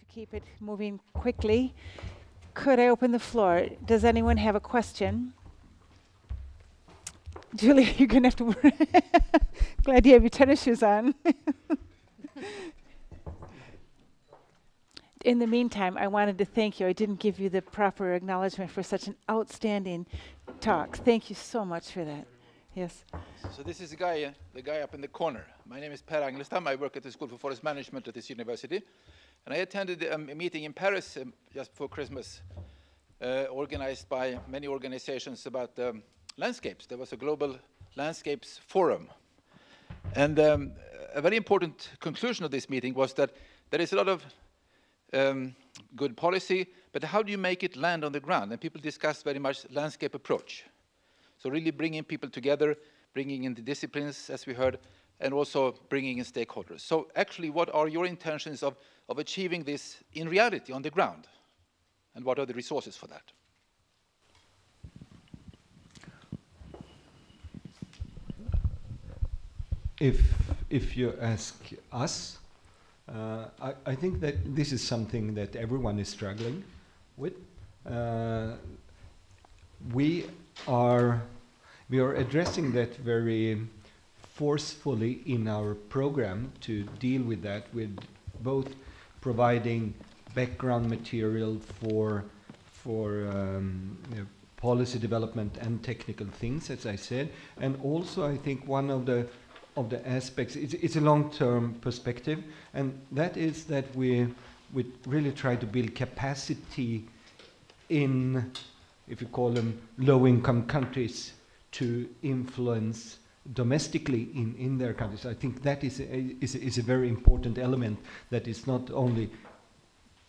to keep it moving quickly. Could I open the floor? Does anyone have a question? Julie, you're going to have to. Glad you have your tennis shoes on. In the meantime, I wanted to thank you. I didn't give you the proper acknowledgement for such an outstanding talk. Thank you so much for that. Yes. So this is the guy, uh, the guy up in the corner. My name is Per Angelstam. I work at the School for Forest Management at this university. And I attended a meeting in Paris um, just before Christmas, uh, organized by many organizations about um, landscapes. There was a global landscapes forum. And um, a very important conclusion of this meeting was that there is a lot of um, good policy, but how do you make it land on the ground? And people discussed very much landscape approach. So really bringing people together, bringing in the disciplines, as we heard, and also bringing in stakeholders. So actually, what are your intentions of, of achieving this in reality on the ground? And what are the resources for that? If, if you ask us, uh, I, I, think that this is something that everyone is struggling with. Uh, we are we are addressing that very forcefully in our program to deal with that with both providing background material for for um, you know, policy development and technical things, as I said, and also I think one of the of the aspects. It's, it's a long-term perspective, and that is that we we really try to build capacity in, if you call them low-income countries, to influence domestically in, in their countries. I think that is a, is, a, is a very important element that is not only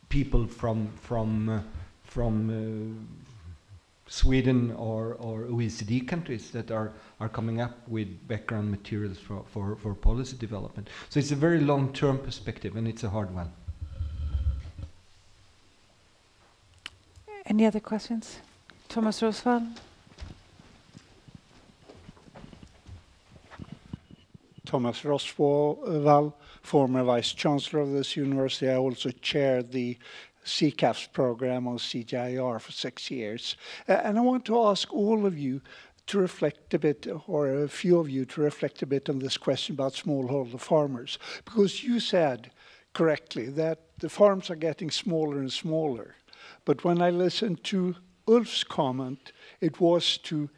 people from from uh, from uh, Sweden or, or OECD countries that are, are coming up with background materials for, for, for policy development. So it's a very long-term perspective and it's a hard one. Any other questions? Thomas Rosswall? Thomas Rosswall, former Vice Chancellor of this university. I also chaired the CCAFS program on CGIAR for six years. And I want to ask all of you to reflect a bit, or a few of you to reflect a bit on this question about smallholder farmers. Because you said correctly that the farms are getting smaller and smaller. But when I listened to Ulf's comment, it was to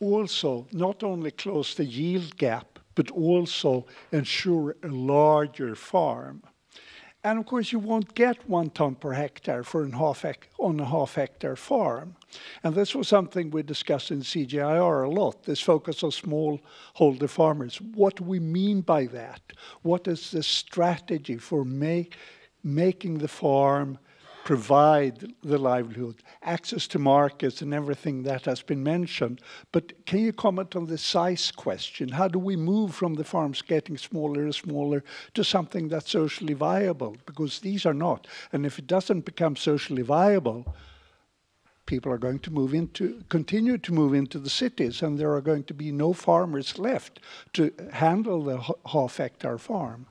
also not only close the yield gap, but also ensure a larger farm. And of course, you won't get one ton per hectare for an half on a half hectare farm. And this was something we discussed in CGIAR a lot, this focus on smallholder farmers. What do we mean by that? What is the strategy for make, making the farm provide the livelihood, access to markets and everything that has been mentioned. But can you comment on the size question? How do we move from the farms getting smaller and smaller to something that's socially viable? Because these are not. And if it doesn't become socially viable, people are going to move into, continue to move into the cities and there are going to be no farmers left to handle the half hectare farm.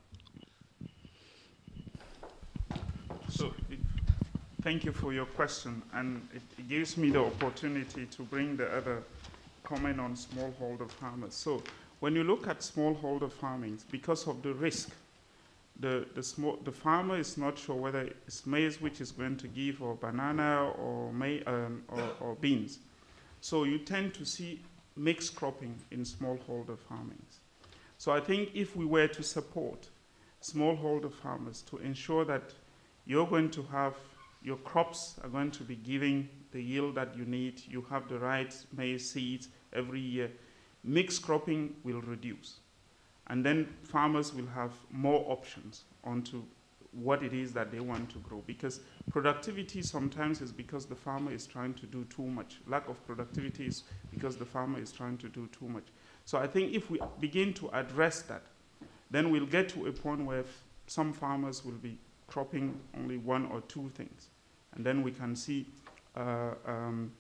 Thank you for your question, and it, gives me the opportunity to bring the other comment on smallholder farmers. So when you look at smallholder farming, because of the risk, the, the, small, the farmer is not sure whether it's maize which is going to give, or banana, or, may, um, or, or beans. So you tend to see mixed cropping in smallholder farming. So I think if we were to support smallholder farmers to ensure that you're going to have your crops are going to be giving the yield that you need. You have the right maize seeds every year. Mixed cropping will reduce. And then farmers will have more options onto what it is that they want to grow. Because productivity sometimes is because the farmer is trying to do too much. Lack of productivity is because the farmer is trying to do too much. So I think if we begin to address that, then we'll get to a point where some farmers will be cropping only one or two things. And then we can see uh, um,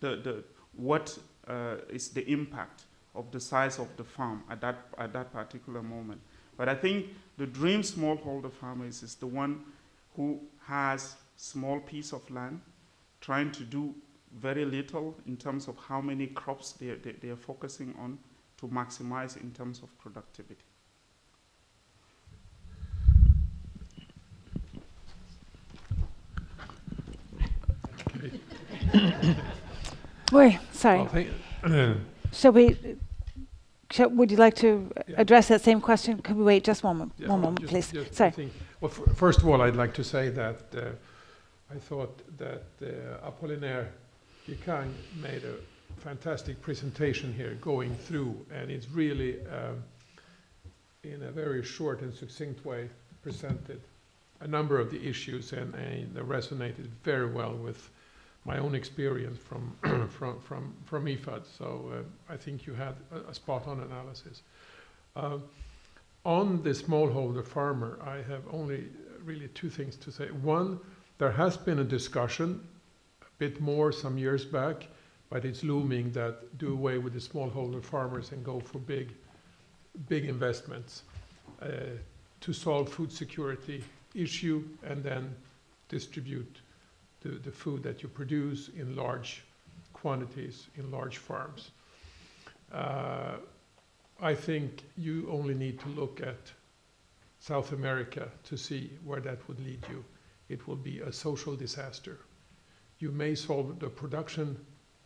the, the, what uh, is the impact of the size of the farm at that, at that particular moment. But I think the dream smallholder farmer is, is the one who has small piece of land, trying to do very little in terms of how many crops they, they, they are focusing on to maximize in terms of productivity. Wait, sorry. Well, uh, Shall we, shall, would you like to Yeah. address that same question? Could we wait just one, mo- yeah, one moment, just- please? just Sorry. Think- Well, f- first of all, I'd like to say that uh, I thought that uh, Appolinaire Djikeng made a fantastic presentation here going through, and it's really, um, in a very short and succinct way, presented a number of the issues, and, and they resonated very well with my own experience from from from from IFAD. So uh, I think you had a, a spot-on analysis. Um, on the smallholder farmer, I have only really two things to say. One, there has been a discussion, a bit more some years back, but it's looming that do away with the smallholder farmers and go for big, big investments uh, to solve food security issue and then distribute the, the food that you produce in large quantities in large farms. Uh, I think you only need to look at South America to see where that would lead you. It will be a social disaster. You may solve the production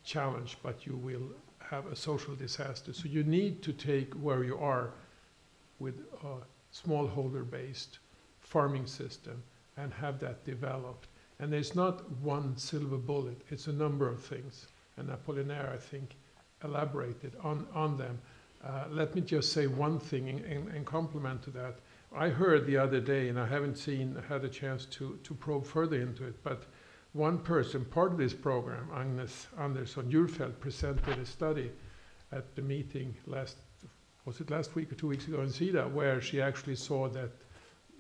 challenge, but you will have a social disaster. So you need to take where you are with a smallholder based farming system and have that developed. And there's not one silver bullet, it's a number of things. And Appolinaire, I think, elaborated on, on them. Uh, let me just say one thing in, in, in complement to that. I heard the other day, and I haven't seen, had a chance to, to probe further into it, but one person, part of this program, Agnes Andersson Djurfeldt, presented a study at the meeting last, was it last week or two weeks ago in SIDA, where she actually saw that,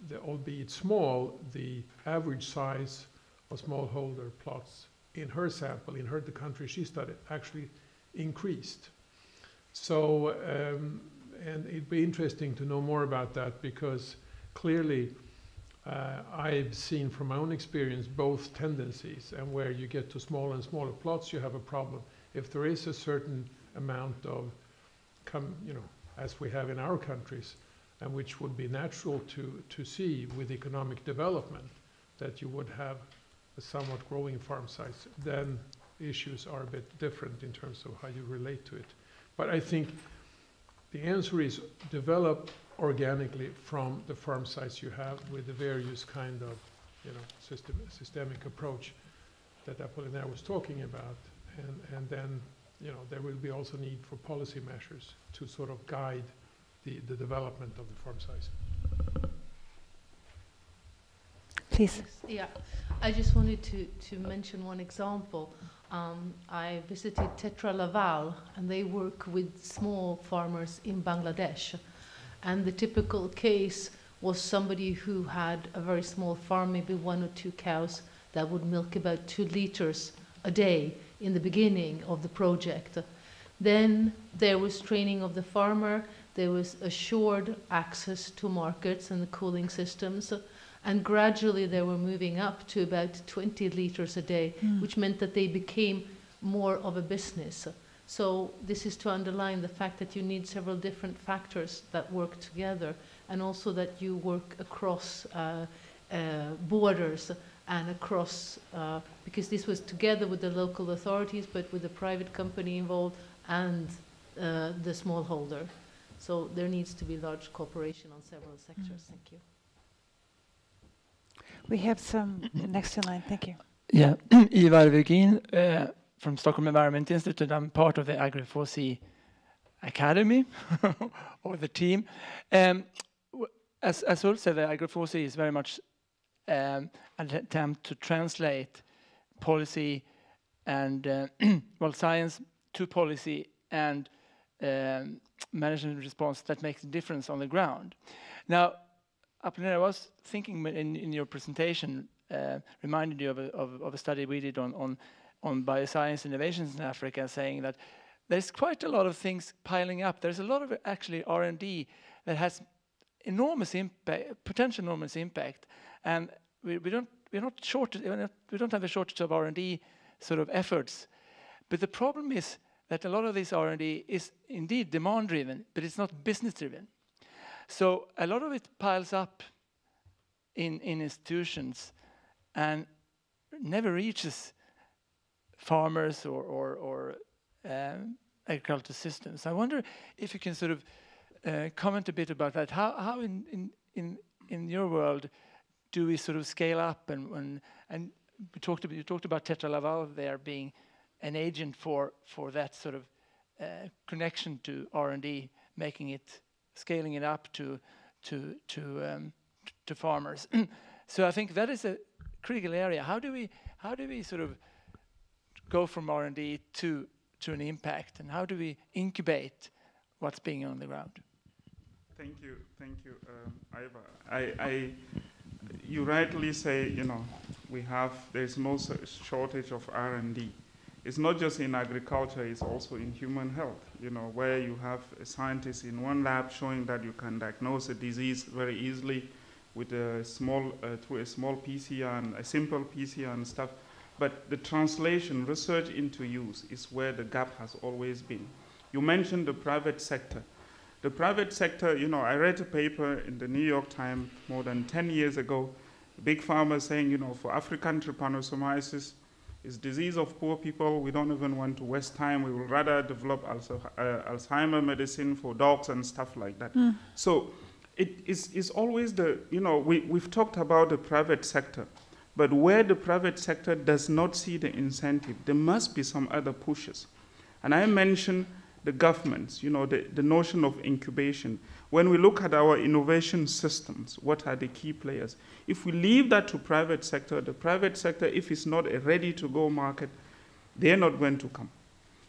the, albeit small, the average size of smallholder plots in her sample, in her the country she studied, actually increased. So, um, and it'd be interesting to know more about that because clearly uh, I've seen from my own experience both tendencies, and where you get to smaller and smaller plots, you have a problem. If there is a certain amount of, come, you know, as we have in our countries, and which would be natural to, to see with economic development, that you would have somewhat growing farm size, then issues are a bit different in terms of how you relate to it. But I think the answer is develop organically from the farm size you have with the various kind of, you know, system, systemic approach that Appolinaire was talking about. And, and then, you know, there will be also need for policy measures to sort of guide the, the development of the farm size. Please. Yeah, I just wanted to, to mention one example. Um, I visited Tetra Laval, and they work with small farmers in Bangladesh. And the typical case was somebody who had a very small farm, maybe one or two cows, that would milk about two liters a day in the beginning of the project. Then there was training of the farmer, there was assured access to markets and the cooling systems. And gradually they were moving up to about 20 liters a day, which meant that they became more of a business. So this is to underline the fact that you need several different factors that work together, and also that you work across uh, uh, borders and across, uh, because this was together with the local authorities, but with the private company involved and uh, the smallholder. So there needs to be large cooperation on several sectors. Thank you. We have some next in line. Thank you. Yeah, Ivar Virgin uh, from Stockholm Environment Institute. I'm part of the Agri4D Academy or the team. Um, as, as Ulf said, the Agri4D is very much um, an attempt to translate policy and uh, well science to policy and um, management response that makes a difference on the ground. Now, Appolinaire, I was thinking in, in your presentation, uh, reminded you of a, of, of a study we did on, on, on bioscience innovations in Africa, saying that there's quite a lot of things piling up. There's a lot of actually R&D that has enormous impact, potential enormous impact. And we, we don't we're not short we don't have a shortage of R&D sort of efforts, but the problem is that a lot of this R&D is indeed demand driven, but it's not business driven. So a lot of it piles up in, in institutions and never reaches farmers or, or, or um, agricultural systems. I wonder if you can sort of uh, comment a bit about that. How, how in, in, in, in your world do we sort of scale up and, and, and we talked about, you talked about Tetra Laval there being an agent for, for that sort of uh, connection to R&D, making it, scaling it up to, to, to, um, to farmers. so I think that is a critical area. How do we, how do we sort of go from R&D to, to an impact and how do we incubate what's being on the ground? Thank you, thank you, um, Ivar. I, I, you rightly say, you know, we have, there's no shortage of R&D. It's not just in agriculture, it's also in human health, you know, where you have a scientist in one lab showing that you can diagnose a disease very easily with a small, uh, through a small PCR and a simple PCR and stuff. But the translation, research into use is where the gap has always been. You mentioned the private sector. The private sector, you know, I read a paper in the New York Times more than 10 years ago, big pharma saying, you know, for African trypanosomiasis, it's disease of poor people. We don't even want to waste time. We would rather develop uh, Alzheimer medicine for dogs and stuff like that. Mm. So it is always the, you know, we, we've talked about the private sector, but where the private sector does not see the incentive, there must be some other pushes. And I mentioned the governments, you know, the, the notion of incubation. When we look at our innovation systems, what are the key players? If we leave that to private sector, the private sector, if it's not a ready-to-go market, they're not going to come.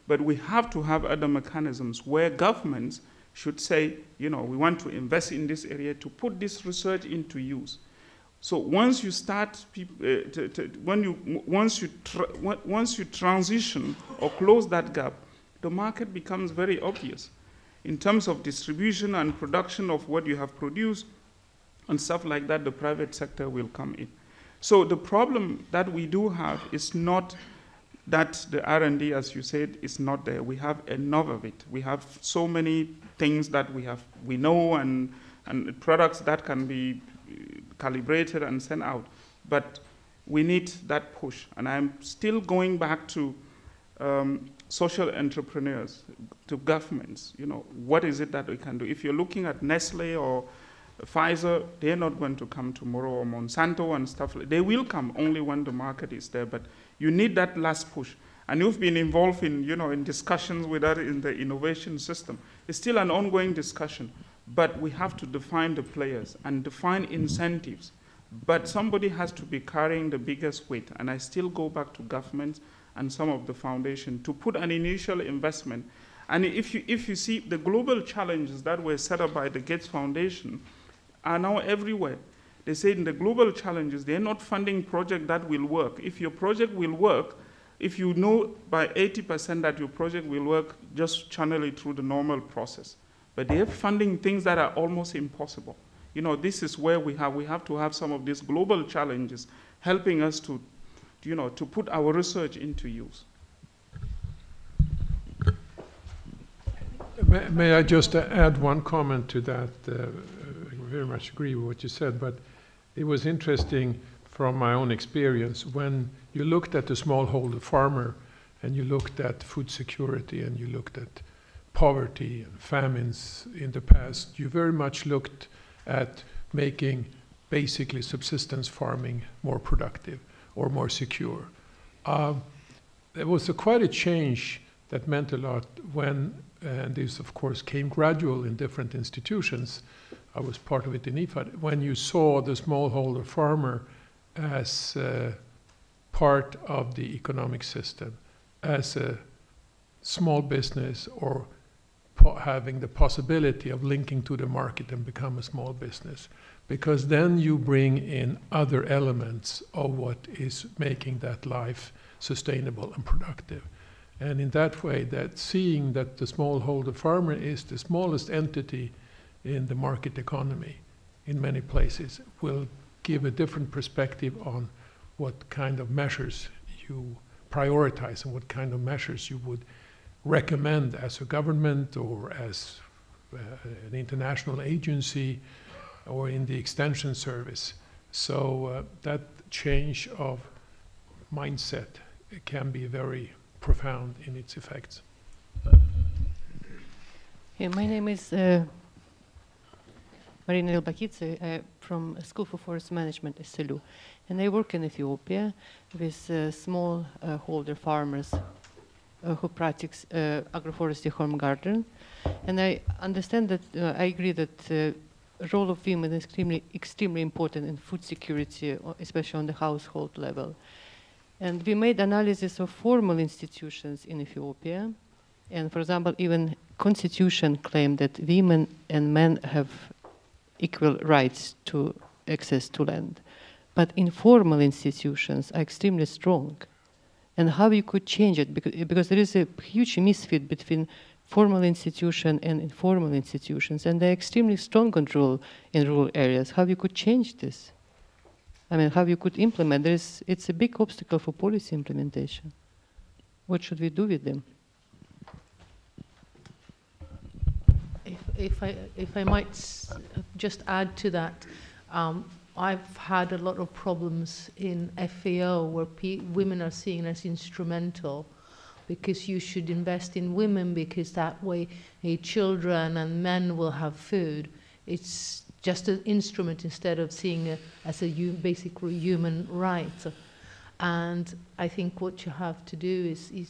But we have to have other mechanisms where governments should say, you know, we want to invest in this area to put this research into use. So once you start, uh, when you, once, you once you transition or close that gap, the market becomes very obvious. In terms of distribution and production of what you have produced and stuff like that the private sector will come in. So the problem that we do have is not that the r&d as you said is not there. We have enough of it. We have so many things that we have we know and and products that can be uh, calibrated and sent out. But we need that push. And i'm still going back to um, social entrepreneurs, to governments, you know, what is it that we can do? If you're looking at Nestle or Pfizer, they're not going to come tomorrow, or Monsanto and stuff. They will come only when the market is there, but you need that last push. And you've been involved in, you know, in discussions with that in the innovation system. It's still an ongoing discussion, but we have to define the players and define incentives. But somebody has to be carrying the biggest weight. And I still go back to governments and some of the foundation to put an initial investment. And if you, if you see the global challenges that were set up by the Gates Foundation are now everywhere. They say in the global challenges, they're not funding project that will work. If your project will work, if you know by 80% that your project will work, just channel it through the normal process. But they're funding things that are almost impossible. You know, this is where we have, we have to have some of these global challenges helping us to you know, to put our research into use. May, may I just add one comment to that? Uh, I very much agree with what you said, but it was interesting from my own experience when you looked at the smallholder farmer and you looked at food security and you looked at poverty and famines in the past, you very much looked at making basically subsistence farming more productive or more secure. Uh, there was a, quite a change that meant a lot when, and this of course came gradual in different institutions. I was part of it in IFAD. When you saw the smallholder farmer as uh, part of the economic system, as a small business or having the possibility of linking to the market and become a small business because then you bring in other elements of what is making that life sustainable and productive. And in that way, that seeing that the smallholder farmer is the smallest entity in the market economy in many places will give a different perspective on what kind of measures you prioritize and what kind of measures you would recommend as a government or as uh, an international agency or in the extension service. So uh, that change of mindset can be very profound in its effects. Yeah, my name is uh, Marina Elbakidze uh, from School for Forest Management, SLU. And I work in Ethiopia with uh, small uh, holder farmers who practice uh, agroforestry home garden. And I understand that, uh, I agree that the role of women is extremely, extremely important in food security, uh, especially on the household level. And we made analysis of formal institutions in Ethiopia. And for example, even constitution claimed that women and men have equal rights to access to land. But informal institutions are extremely strong. And how you could change it, because, because there is a huge misfit between formal institution and informal institutions, and they're extremely strong control in rural areas. How you could change this? I mean, how you could implement this? It's a big obstacle for policy implementation. What should we do with them? If, if I if I might just add to that, um, I've had a lot of problems in FAO where women are seen as instrumental because you should invest in women because that way eh, children and men will have food. It's just an instrument instead of seeing it as a basic human right. And I think what you have to do is, is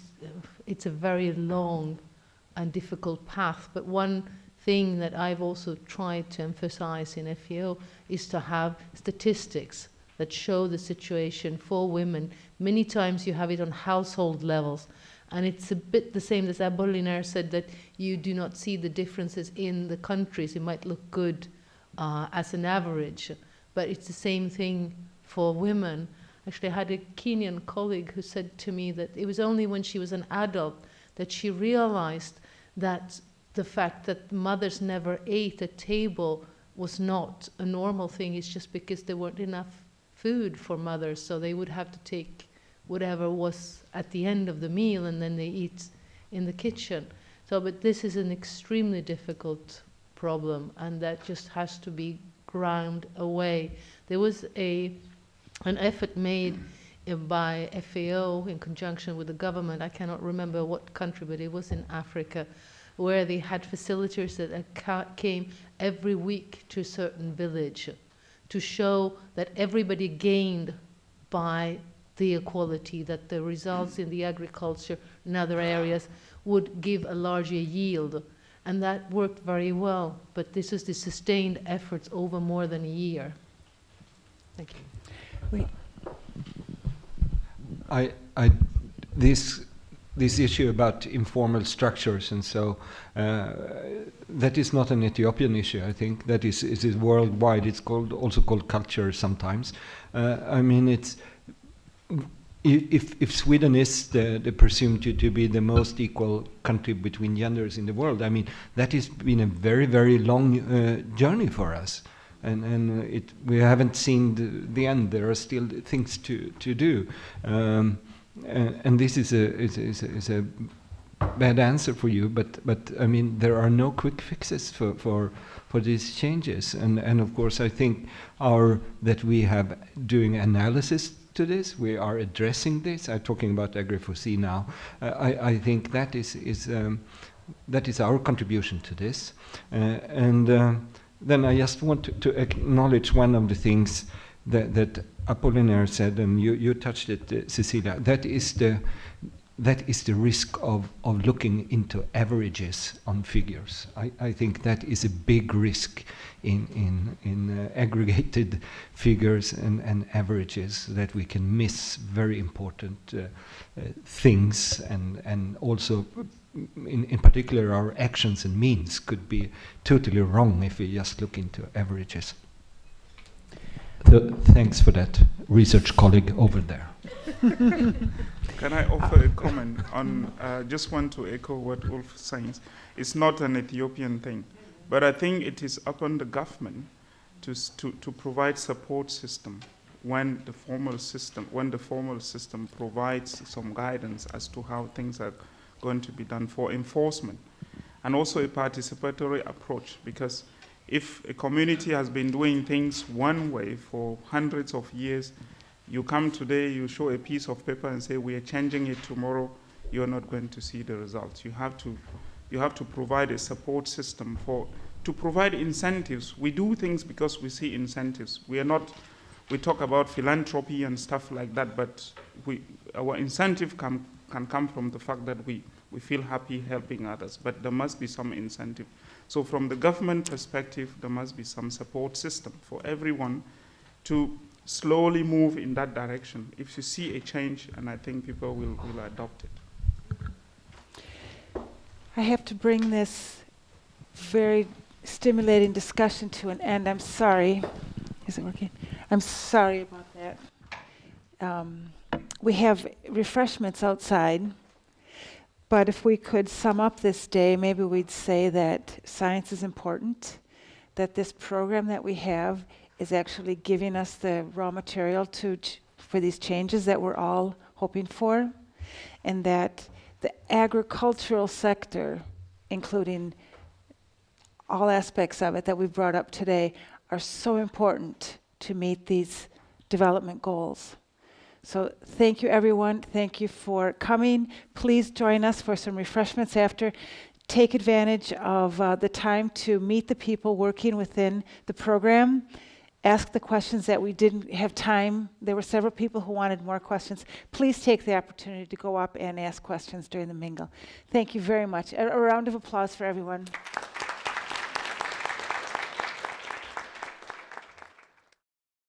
it's a very long and difficult path. But one thing that I've also tried to emphasize in FAO is to have statistics that show the situation for women. Many times you have it on household levels. And it's a bit the same as Appolinaire said that you do not see the differences in the countries. It might look good uh, as an average, but it's the same thing for women. Actually, I had a Kenyan colleague who said to me that it was only when she was an adult that she realized that the fact that mothers never ate at table was not a normal thing. It's just because there weren't enough food for mothers, so they would have to take whatever was at the end of the meal and then they eat in the kitchen. So, but this is an extremely difficult problem, and that just has to be ground away. There was a an effort made by FAO in conjunction with the government. I cannot remember what country, but it was in Africa, where they had facilitators that came every week to a certain village to show that everybody gained by the equality, that the results in the agriculture and other areas would give a larger yield. And that worked very well, but this is the sustained efforts over more than a year. Thank you. I, I, this, this issue about informal structures and so, uh, that is not an Ethiopian issue. I think that is it is worldwide. It's called also called culture sometimes. Uh, I mean, it's if if Sweden is the, the presumed to, to be the most equal country between genders in the world, I mean that has been a very very long uh, journey for us and and it we haven't seen the, the end. There are still things to to do, um, and, and, this is a is, is, is a bad answer for you. But but I mean there are no quick fixes for for for these changes, and and of course I think our that we have doing analysis to this. We are addressing this. I'm talking about Agri4D now. Uh, I I think that is is. Um, that is our contribution to this, uh, and uh, then I just want to, to, acknowledge one of the things that, that Appolinaire said, and you, you touched it, uh, Cecilia. That is the that is the risk of, of looking into averages on figures. I, I think that is a big risk in, in, in uh, aggregated figures and, and averages that we can miss very important uh, uh, things and, and also in, in particular our actions and means could be totally wrong if we just look into averages. So thanks for that, research colleague over there. Can I offer a comment on? Uh, just want to echo what Ulf says. It's not an Ethiopian thing, but I think it is upon the government to, to, to provide support system when the formal system when the formal system provides some guidance as to how things are going to be done for enforcement and also a participatory approach because if a community has been doing things one way for hundreds of years you come today you show a piece of paper and say we are changing it tomorrow you're not going to see the results. You have to you have to provide a support system for to provide incentives. We do things because we see incentives. We are not we talk about philanthropy and stuff like that but we our incentive can can come from the fact that we we feel happy helping others but there must be some incentive so from the government perspective there must be some support system for everyone to slowly move in that direction if you see a change and i think people will, will adopt it I have to bring this very stimulating discussion to an end. I'm sorry. Is it working? I'm sorry about that. Um, we have refreshments outside, but if we could sum up this day, maybe we'd say that science is important, that this program that we have is actually giving us the raw material to for these changes that we're all hoping for, and that the agricultural sector, including all aspects of it that we've brought up today, are so important to meet these development goals. So thank you, everyone. Thank you for coming. Please join us for some refreshments after. Take advantage of uh, the time to meet the people working within the program. Ask the questions that we didn't have time. There were several people who wanted more questions. Please take the opportunity to go up and ask questions during the mingle. Thank you very much. A, a round of applause for everyone.